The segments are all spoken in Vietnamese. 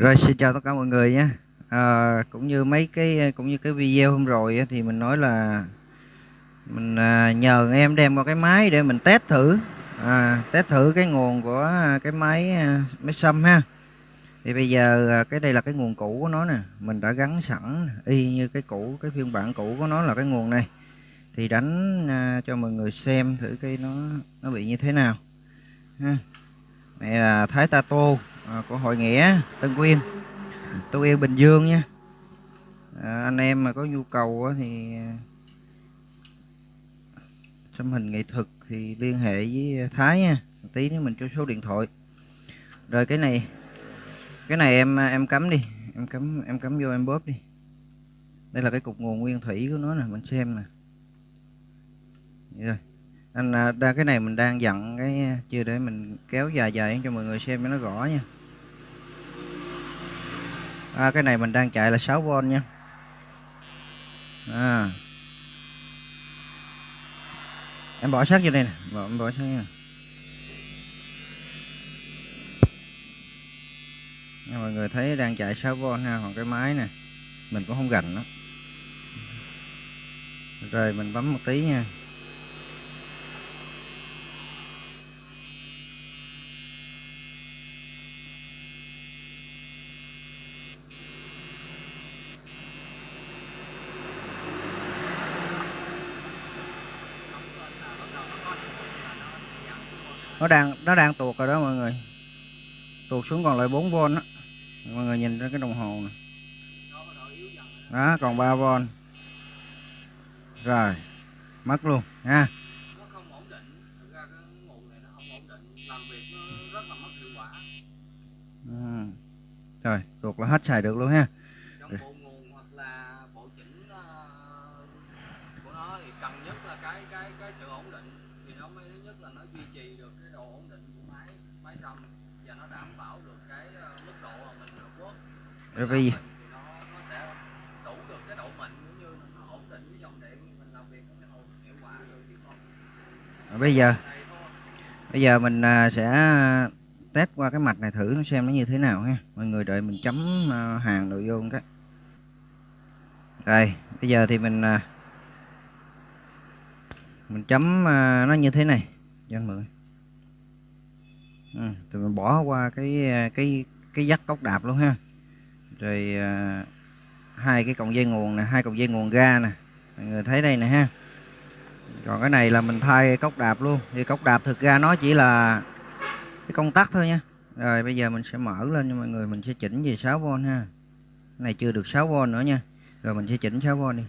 Rồi xin chào tất cả mọi người nhé. À, cũng như mấy cái cũng như cái video hôm rồi thì mình nói là mình à, nhờ em đem qua cái máy để mình test thử à, test thử cái nguồn của cái máy à, máy xăm ha. Thì bây giờ à, cái đây là cái nguồn cũ của nó nè, mình đã gắn sẵn y như cái cũ cái phiên bản cũ của nó là cái nguồn này. Thì đánh à, cho mọi người xem thử cái nó nó bị như thế nào. Ha. Này là Thái Tato à, của hội nghĩa Tân Quyên Tân Quyên Bình Dương nha. À, anh em mà có nhu cầu thì à, xăm hình nghệ thuật thì liên hệ với Thái nha. Một tí nữa mình cho số điện thoại. Rồi cái này cái này em à, em cắm đi. Em cắm em cắm vô em bóp đi. Đây là cái cục nguồn nguyên thủy của nó nè mình xem nè. Rồi anh ra đa cái này mình đang dặn cái chưa để mình kéo dài dài cho mọi người xem cho nó rõ nha à, cái này mình đang chạy là 6V nha. À. em bỏ sát vô đây nè. Bỏ, em bỏ sát nha. Nha, mọi người thấy đang chạy 6V ha còn cái máy nè. Mình cũng không gành nó rồi mình bấm một tí nha. Nó đang nó đang tuột rồi đó mọi người. Tuột xuống còn lại 4V đó mọi người nhìn ra cái đồng hồ này. đó, còn 3V rồi, mất luôn, ha. Ừ. rồi tuột là hết xài được luôn ha trong bộ nguồn hoặc là bộ chỉnh uh, của nó thì cần nhất là cái cái cái sự ổn định thì nó mới thứ nhất là nó duy trì được cái độ ổn định của xăm và nó đảm bảo được cái uh, mức độ mà mình quất rồi bây giờ được được bây giờ bây giờ mình à, sẽ test qua cái mạch này thử nó xem nó như thế nào ha. Mọi người đợi mình chấm à, hàng nội vô cái. Đây bây giờ thì mình à, mình chấm à, nó như thế này. Cho anh mượn Ừ. thì mình bỏ qua cái cái cái dắt cốc đạp luôn ha. Rồi à, hai cái cọng dây nguồn nè hai cọng dây nguồn ga nè. Mọi người thấy đây nè ha. Còn cái này là mình thay cốc đạp luôn. Thì cốc đạp thực ra nó chỉ là cái công tắc thôi nha. Rồi bây giờ mình sẽ mở lên cho mọi người mình sẽ chỉnh về 6V ha. Cái này chưa được 6V nữa nha. Rồi mình sẽ chỉnh 6V đi.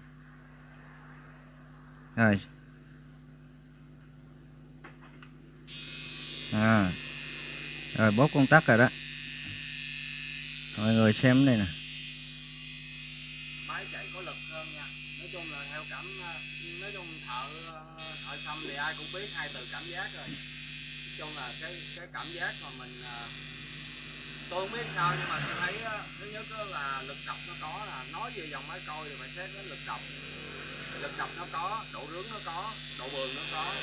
Rồi. À rồi bóp công tắc rồi đó. Mọi người xem đây nè. Máy chạy có lực hơn nha. Nói chung là theo cảm ờ, nói chung thợ ờ, thợ xăm thì ai cũng biết hai từ cảm giác rồi. Nói chung là cái cái cảm giác mà mình ờ, tôi không biết sao nhưng mà tôi thấy thứ nhất là lực cọc nó có là nói về dòng máy coi thì phải xét đến lực cọc, lực cọc nó có độ rướng nó có độ bường nó có.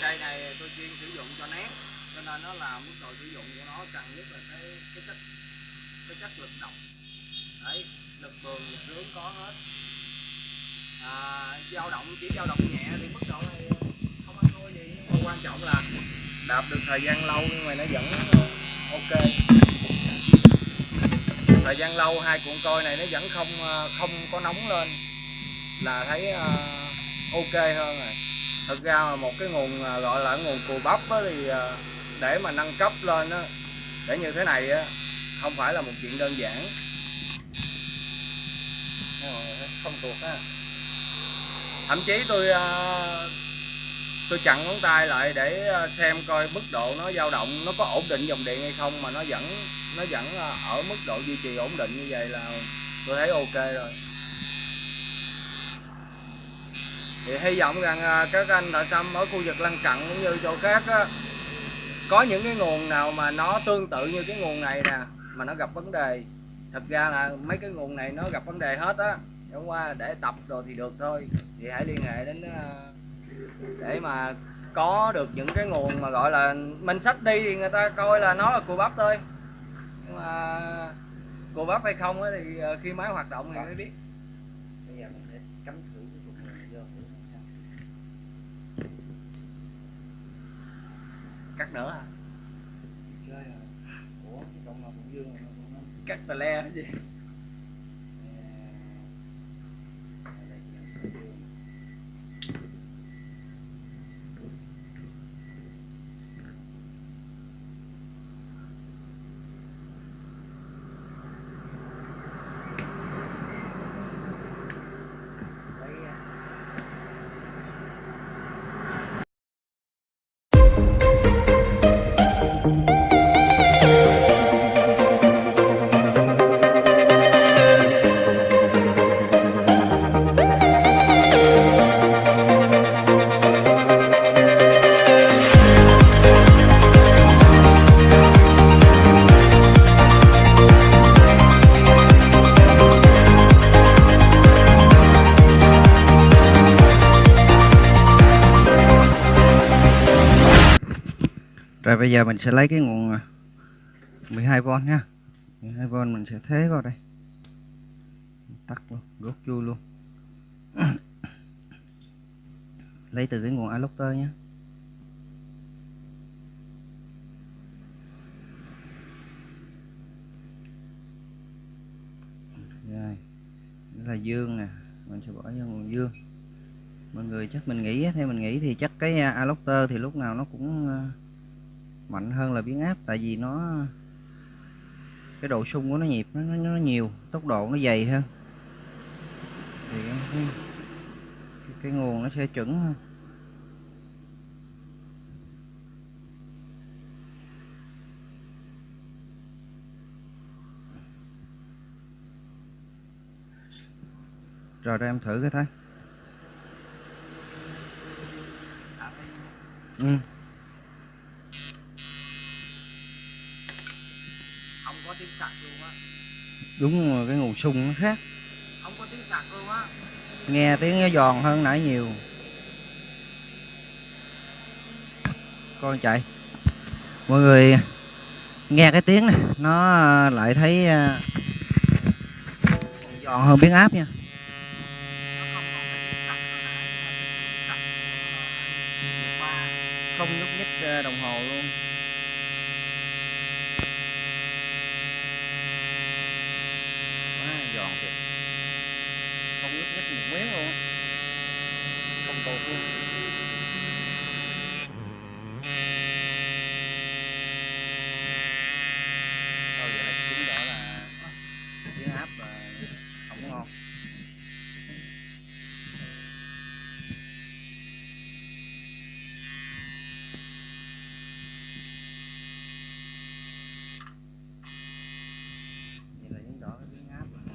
Cây này tôi chuyên sử dụng cho nét cho nên nó làm mức độ sử dụng của nó cần nhất là cái cái chất cái chất lực động đấy lực bường lực hướng có hết. À, dao động chỉ dao động nhẹ thì mức độ này không ăn thua gì nhưng mà quan trọng là đạp được thời gian lâu nhưng mà nó vẫn ok. Thời gian lâu hai cuộn coi này nó vẫn không à, không có nóng lên là thấy à, ok hơn rồi. Thực ra mà một cái nguồn à, gọi là nguồn cù bắp thì để mà nâng cấp lên á để như thế này á không phải là một chuyện đơn giản ờ, không? tuột á thậm chí tôi ờ, tôi chặn ngón tay lại để ờ, xem coi mức độ nó dao động nó có ổn định dòng điện hay không mà nó vẫn nó vẫn ở mức độ duy trì ổn định như vậy là tôi thấy ok rồi thì hy vọng rằng các anh thợ xăm ở khu vực lân cận cũng như chỗ khác á, có những cái nguồn nào mà nó tương tự như cái nguồn này nè, mà nó gặp vấn đề? Thật ra là mấy cái nguồn này nó gặp vấn đề hết á. Chẳng qua để tập rồi thì được thôi. Thì hãy liên hệ đến ờ, để mà có được những cái nguồn mà gọi là mình sách đi thì người ta coi là nó là cua bắp thôi. Nhưng mà cô bắp hay không thì ờ, khi máy hoạt động thì mới biết bây giờ mình sẽ cắm thử cái cục này vô thử xem sao cắt nữa hả à? Cũng không cắt tà le hả gì Rồi bây giờ mình sẽ lấy cái nguồn à, 12V nha. 12V mình sẽ thế vào đây. Tắt luôn, rút chui luôn. Lấy từ cái nguồn adapter nhé. Rồi là dương nè. Mình sẽ bỏ vô nguồn dương. Mọi người chắc mình nghĩ theo mình nghĩ thì chắc cái à, adapter thì lúc nào nó cũng à, mạnh hơn là biến áp tại vì nó cái độ sung của nó nhịp nó, nó, nó nhiều tốc độ nó dày hơn. Thì cái, cái, cái nguồn nó sẽ chuẩn hơn. Rồi đây em thử cái thấy. Ừ. không có tiếng sặc luôn á đúng rồi cái nguồn sung nó khác không có tiếng sặc luôn á nghe tiếng nó giòn hơn nãy nhiều con chạy mọi người nghe cái tiếng này nó lại thấy à, giòn hơn biến áp nha không ờ, nhúc nhích à, đồng hồ luôn quá giòn thiệt không nhúc nhích một miếng luôn á. không tụt luôn thôi vậy là chứng tỏ là biến áp là không có ngon vậy là chứng tỏ cái biến áp là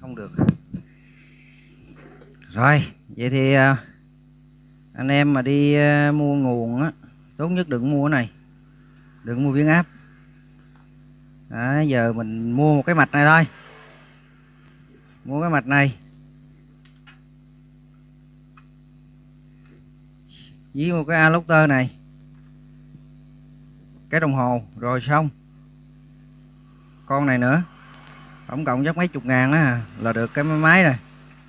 không được rồi vậy thì à, anh em mà đi à, mua nguồn á tốt nhất đừng mua cái này. Đừng mua biến áp. Đó, giờ mình mua một cái mạch này thôi. Mua cái mạch này. Với một cái alocter này. Cái đồng hồ rồi xong. Con này nữa tổng cộng chắc mấy chục ngàn đó là được cái máy rồi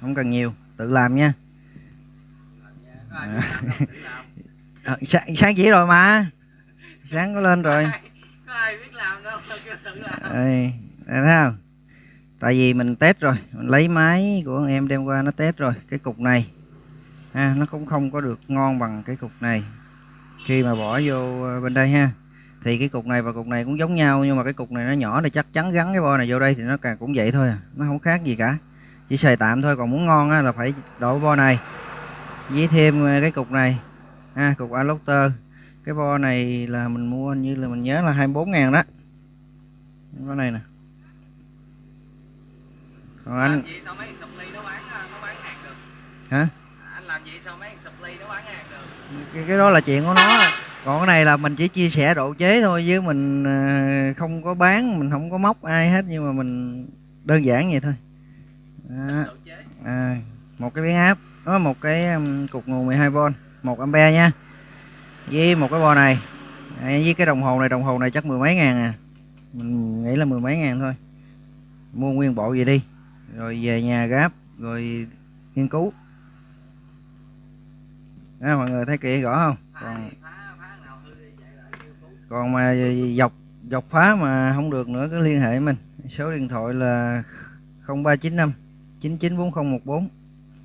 không cần nhiều tự làm nha. Ờ, sáng, sáng chỉ rồi mà. Sáng có lên rồi. Có ai biết làm đâu Ê, thấy không? Tại vì mình test rồi mình lấy máy của anh em đem qua nó test rồi cái cục này. Ha nó cũng không có được ngon bằng cái cục này. Khi mà bỏ vô ờ, bên đây ha thì cái cục này và cục này cũng giống nhau nhưng mà cái cục này nó nhỏ thì chắc chắn gắn cái bo này vô đây thì nó càng cũng vậy thôi à. nó không khác gì cả chỉ xài tạm thôi còn muốn ngon á, là phải đổ bo này. Với thêm ờ, cái cục này. Ha cục adapter cái bo này là mình mua như là mình nhớ là 24 ngàn đó. Cái này nè. Còn anh ờ, hả? Anh làm gì sao mấy thằng supply nó bán hàng được? Cái, cái đó là chuyện của nó. Còn cái này là mình chỉ chia sẻ độ chế thôi chứ mình ờ, không có bán mình không có móc ai hết nhưng mà mình đơn giản vậy thôi đó. à, một cái biến áp đó một cái um, cục nguồn 12V 1 ampe nha. Với một cái bo này à, với cái đồng hồ này đồng hồ này chắc mười mấy ngàn à. Mình nghĩ là mười mấy ngàn thôi. Mua nguyên bộ về đi rồi về nhà gáp rồi nghiên cứu. Đó, mọi người thấy kỹ rõ không? Còn còn mà dọc dọc phá mà không được nữa cứ liên hệ mình. Số điện thoại là 0395 994014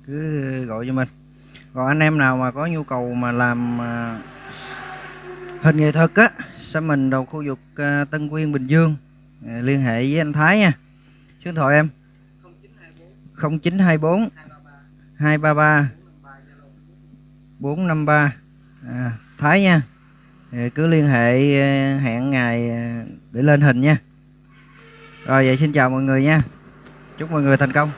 cứ gọi cho mình. Còn anh em nào mà có nhu cầu mà làm à, hình nghệ thuật á sẽ mình đầu khu vực à, Tân Quyên Bình Dương à, liên hệ với anh Thái nha. Số điện thoại em? 0924 233 453 à, Thái nha. Cứ liên hệ hẹn ngày để lên hình nha. Rồi vậy xin chào mọi người nha. Chúc mọi người thành công.